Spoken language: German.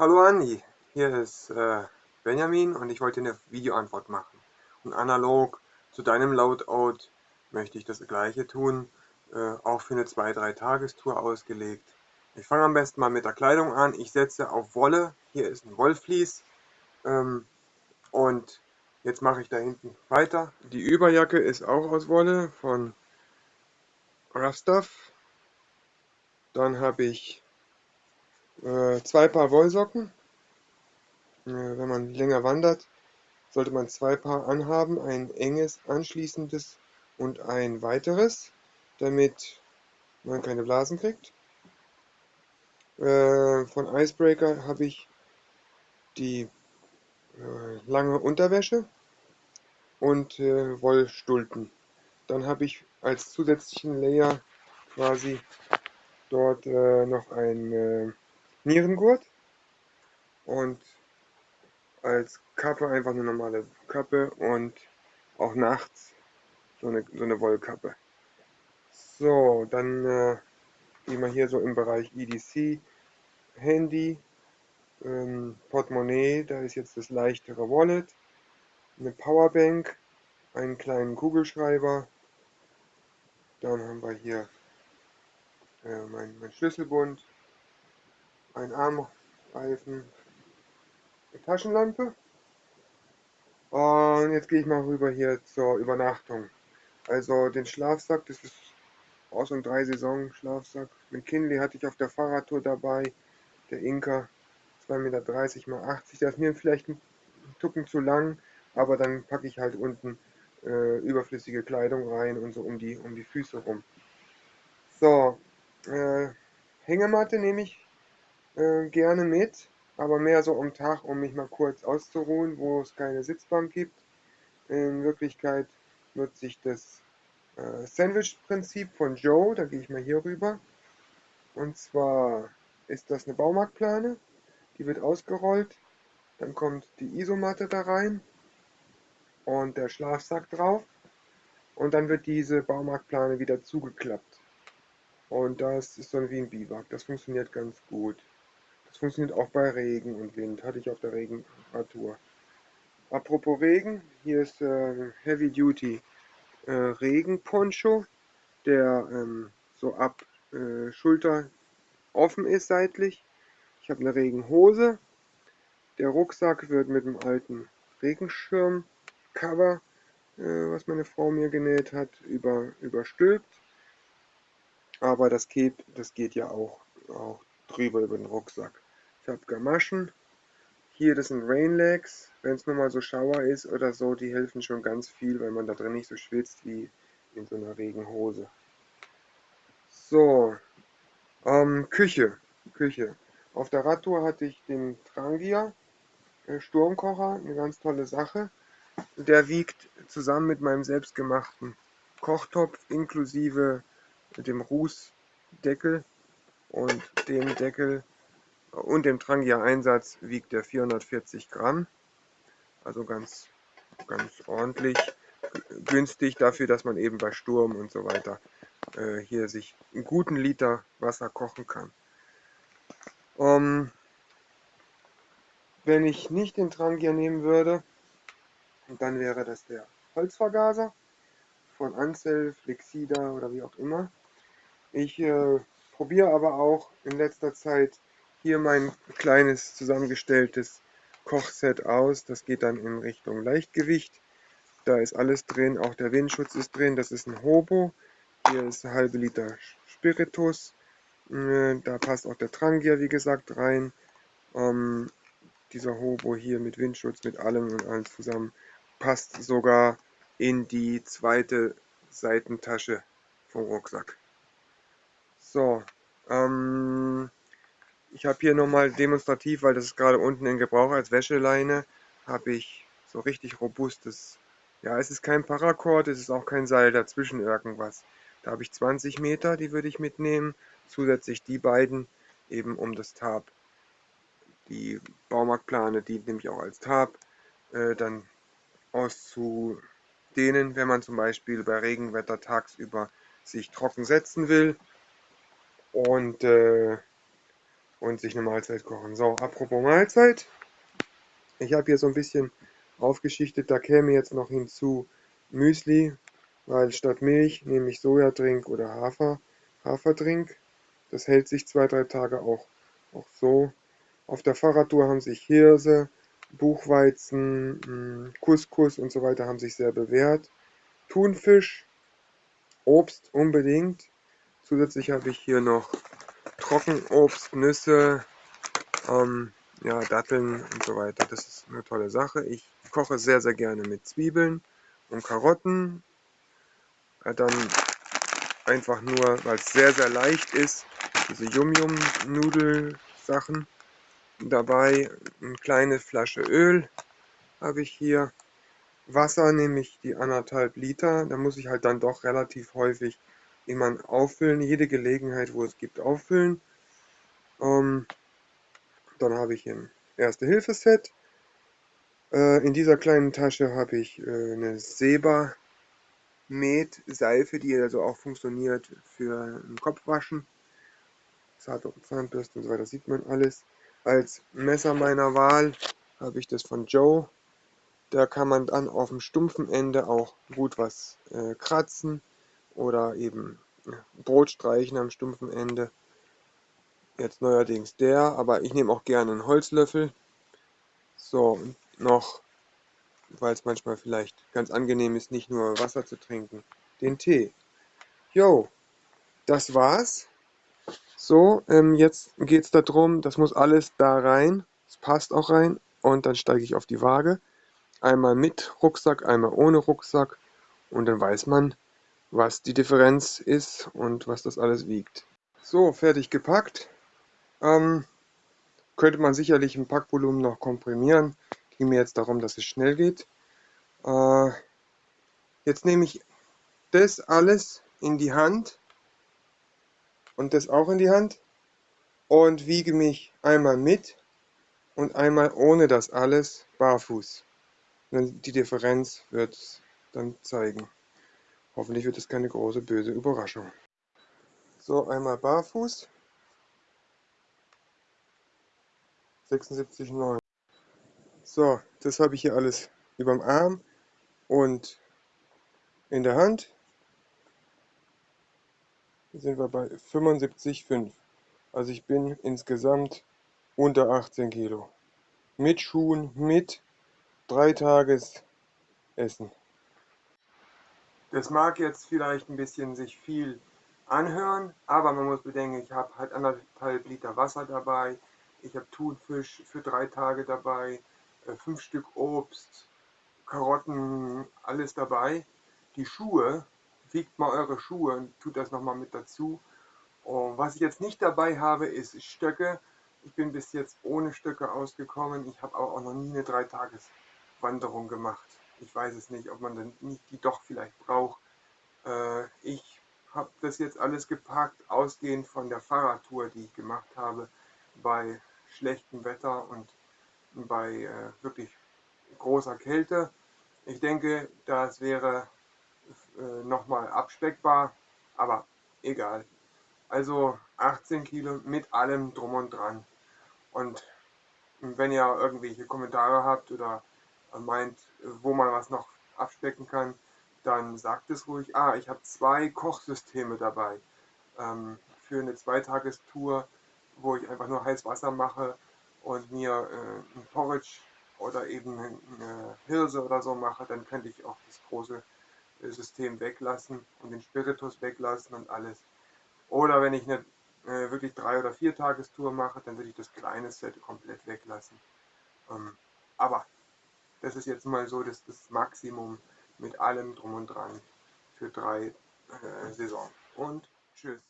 Hallo Andi, hier ist äh, Benjamin und ich wollte eine Videoantwort machen. Und analog zu deinem Loadout möchte ich das gleiche tun, äh, auch für eine 2-3 Tagestour ausgelegt. Ich fange am besten mal mit der Kleidung an. Ich setze auf Wolle, hier ist ein Wollflies ähm, und jetzt mache ich da hinten weiter. Die Überjacke ist auch aus Wolle von Rough Stuff. Dann habe ich äh, zwei Paar Wollsocken. Äh, wenn man länger wandert, sollte man zwei Paar anhaben, ein enges anschließendes und ein weiteres, damit man keine Blasen kriegt. Äh, von Icebreaker habe ich die äh, lange Unterwäsche und äh, Wollstulpen. Dann habe ich als zusätzlichen Layer quasi dort äh, noch ein Nierengurt. Und als Kappe einfach eine normale Kappe und auch nachts so eine, so eine Wollkappe. So, dann äh, gehen wir hier so im Bereich EDC, Handy, ähm, Portemonnaie, da ist jetzt das leichtere Wallet, eine Powerbank, einen kleinen Kugelschreiber, dann haben wir hier äh, mein, mein Schlüsselbund, ein Armreifen, eine Taschenlampe. Und jetzt gehe ich mal rüber hier zur Übernachtung. Also den Schlafsack, das ist aus und drei Saison Schlafsack. Mit Kinley hatte ich auf der Fahrradtour dabei. Der Inka 2,30 Meter mal 80. Der ist mir vielleicht ein Tucken zu lang, aber dann packe ich halt unten äh, überflüssige Kleidung rein und so um die, um die Füße rum. So, äh, Hängematte nehme ich äh, gerne mit, aber mehr so am Tag, um mich mal kurz auszuruhen, wo es keine Sitzbank gibt. In Wirklichkeit nutze ich das äh, Sandwich-Prinzip von Joe, da gehe ich mal hier rüber. Und zwar ist das eine Baumarktplane, die wird ausgerollt, dann kommt die Isomatte da rein und der Schlafsack drauf und dann wird diese Baumarktplane wieder zugeklappt. Und das ist dann wie ein Biwak, das funktioniert ganz gut. Das funktioniert auch bei Regen und Wind, hatte ich auf der Regenradtour. Apropos Regen, hier ist äh, Heavy Duty äh, Regenponcho, der ähm, so ab äh, Schulter offen ist seitlich. Ich habe eine Regenhose. Der Rucksack wird mit dem alten Regenschirm-Cover, äh, was meine Frau mir genäht hat, über, überstülpt. Aber das geht, das geht ja auch, auch drüber über den Rucksack. Ich habe Gamaschen. Hier, das sind Rainlegs. Wenn es nur mal so Schauer ist oder so, die helfen schon ganz viel, weil man da drin nicht so schwitzt wie in so einer Regenhose. So, ähm, Küche. Küche. Auf der Radtour hatte ich den Trangia äh, Sturmkocher, eine ganz tolle Sache. Der wiegt zusammen mit meinem selbstgemachten Kochtopf inklusive dem Rußdeckel und dem Deckel und dem Trangia Einsatz wiegt der 440 Gramm. Also ganz, ganz ordentlich günstig dafür, dass man eben bei Sturm und so weiter äh, hier sich einen guten Liter Wasser kochen kann. Um, wenn ich nicht den Trangia nehmen würde, dann wäre das der Holzvergaser von Ansel, Flexida oder wie auch immer. Ich äh, probiere aber auch in letzter Zeit hier mein kleines zusammengestelltes Kochset aus. Das geht dann in Richtung Leichtgewicht. Da ist alles drin, auch der Windschutz ist drin. Das ist ein Hobo. Hier ist ein halbe Liter Spiritus. Äh, da passt auch der Trangia, wie gesagt, rein. Ähm, dieser Hobo hier mit Windschutz, mit allem und allem zusammen, passt sogar in die zweite Seitentasche vom Rucksack. So, ähm, ich habe hier nochmal demonstrativ, weil das ist gerade unten in Gebrauch als Wäscheleine, habe ich so richtig robustes, ja es ist kein Paracord, es ist auch kein Seil dazwischen irgendwas. Da habe ich 20 Meter, die würde ich mitnehmen, zusätzlich die beiden eben um das Tab. Die Baumarktplane dient nämlich auch als Tab, äh, dann auszudehnen, wenn man zum Beispiel bei Regenwetter tagsüber sich trocken setzen will und äh, und sich eine Mahlzeit kochen. So, apropos Mahlzeit. Ich habe hier so ein bisschen aufgeschichtet, da käme jetzt noch hinzu Müsli, weil statt Milch nehme ich Sojadrink oder Hafer, Haferdrink. Das hält sich zwei, drei Tage auch, auch so. Auf der Fahrradtour haben sich Hirse, Buchweizen, hm, Couscous und so weiter haben sich sehr bewährt. Thunfisch, Obst unbedingt. Zusätzlich habe ich hier noch Trockenobst, Nüsse, ähm, ja, Datteln und so weiter. Das ist eine tolle Sache. Ich koche sehr, sehr gerne mit Zwiebeln und Karotten. Ja, dann einfach nur, weil es sehr, sehr leicht ist, diese Yum-Yum-Nudel-Sachen dabei. Eine kleine Flasche Öl habe ich hier. Wasser nehme ich die anderthalb Liter. Da muss ich halt dann doch relativ häufig immer auffüllen. Jede Gelegenheit, wo es gibt, auffüllen. Ähm, dann habe ich ein Erste-Hilfe-Set. Äh, in dieser kleinen Tasche habe ich äh, eine Seba Med Seife, die also auch funktioniert für ein Kopfwaschen. Zahnbürste und so weiter, sieht man alles. Als Messer meiner Wahl habe ich das von Joe. Da kann man dann auf dem stumpfen Ende auch gut was äh, kratzen oder eben Brot streichen am stumpfen Ende. Jetzt neuerdings der, aber ich nehme auch gerne einen Holzlöffel. So, noch, weil es manchmal vielleicht ganz angenehm ist, nicht nur Wasser zu trinken, den Tee. Jo, das war's. So, ähm, jetzt geht es darum, das muss alles da rein. Es passt auch rein. Und dann steige ich auf die Waage. Einmal mit Rucksack, einmal ohne Rucksack. Und dann weiß man, was die Differenz ist und was das alles wiegt. So, fertig gepackt. Ähm, könnte man sicherlich ein Packvolumen noch komprimieren. Ging mir jetzt darum, dass es schnell geht. Äh, jetzt nehme ich das alles in die Hand und das auch in die Hand und wiege mich einmal mit und einmal ohne das alles barfuß. Die Differenz wird dann zeigen. Hoffentlich wird es keine große böse Überraschung. So, einmal barfuß. 76,9. So, das habe ich hier alles über dem Arm und in der Hand. Sind wir bei 75,5. Also ich bin insgesamt unter 18 Kilo. Mit Schuhen, mit drei Tages Essen. Das mag jetzt vielleicht ein bisschen sich viel anhören, aber man muss bedenken, ich habe halt anderthalb Liter Wasser dabei, ich habe Thunfisch für drei Tage dabei, äh, fünf Stück Obst, Karotten, alles dabei. Die Schuhe, wiegt mal eure Schuhe und tut das nochmal mit dazu. Und was ich jetzt nicht dabei habe, ist Stöcke. Ich bin bis jetzt ohne Stöcke ausgekommen. Ich habe aber auch noch nie eine Dreitageswanderung gemacht. Ich weiß es nicht, ob man dann nicht die doch vielleicht braucht. Äh, ich habe das jetzt alles gepackt, ausgehend von der Fahrradtour, die ich gemacht habe bei schlechtem Wetter und bei äh, wirklich großer Kälte. Ich denke, das wäre äh, nochmal abspeckbar, aber egal. Also 18 Kilo mit allem drum und dran. Und wenn ihr irgendwelche Kommentare habt oder meint, wo man was noch abspecken kann, dann sagt es ruhig. Ah, ich habe zwei Kochsysteme dabei ähm, für eine Zweitagestour wo ich einfach nur heiß Wasser mache und mir äh, ein Porridge oder eben eine Hirse oder so mache, dann könnte ich auch das große äh, System weglassen und den Spiritus weglassen und alles. Oder wenn ich eine äh, wirklich drei oder vier Tagestour mache, dann würde ich das kleine Set komplett weglassen. Ähm, aber das ist jetzt mal so das, das Maximum mit allem drum und dran für drei äh, Saison. Und tschüss.